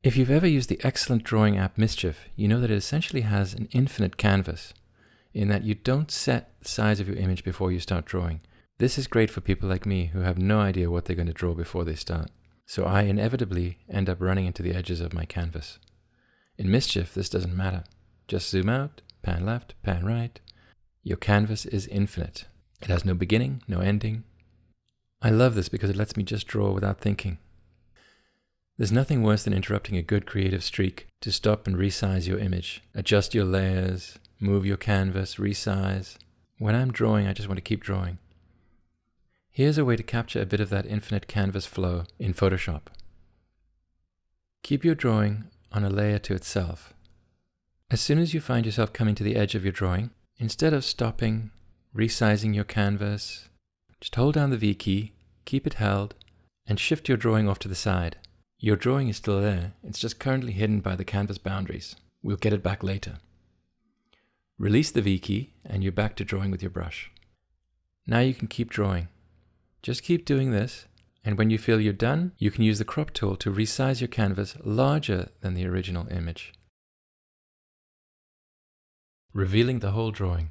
If you've ever used the excellent drawing app Mischief, you know that it essentially has an infinite canvas in that you don't set the size of your image before you start drawing. This is great for people like me who have no idea what they're going to draw before they start. So I inevitably end up running into the edges of my canvas. In Mischief, this doesn't matter. Just zoom out, pan left, pan right. Your canvas is infinite. It has no beginning, no ending. I love this because it lets me just draw without thinking. There's nothing worse than interrupting a good creative streak to stop and resize your image, adjust your layers, move your canvas, resize. When I'm drawing, I just want to keep drawing. Here's a way to capture a bit of that infinite canvas flow in Photoshop. Keep your drawing on a layer to itself. As soon as you find yourself coming to the edge of your drawing, instead of stopping, resizing your canvas, just hold down the V key, keep it held, and shift your drawing off to the side. Your drawing is still there, it's just currently hidden by the canvas boundaries. We'll get it back later. Release the V key and you're back to drawing with your brush. Now you can keep drawing. Just keep doing this and when you feel you're done, you can use the crop tool to resize your canvas larger than the original image. Revealing the whole drawing.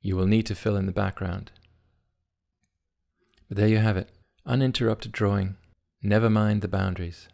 You will need to fill in the background. But there you have it uninterrupted drawing, never mind the boundaries.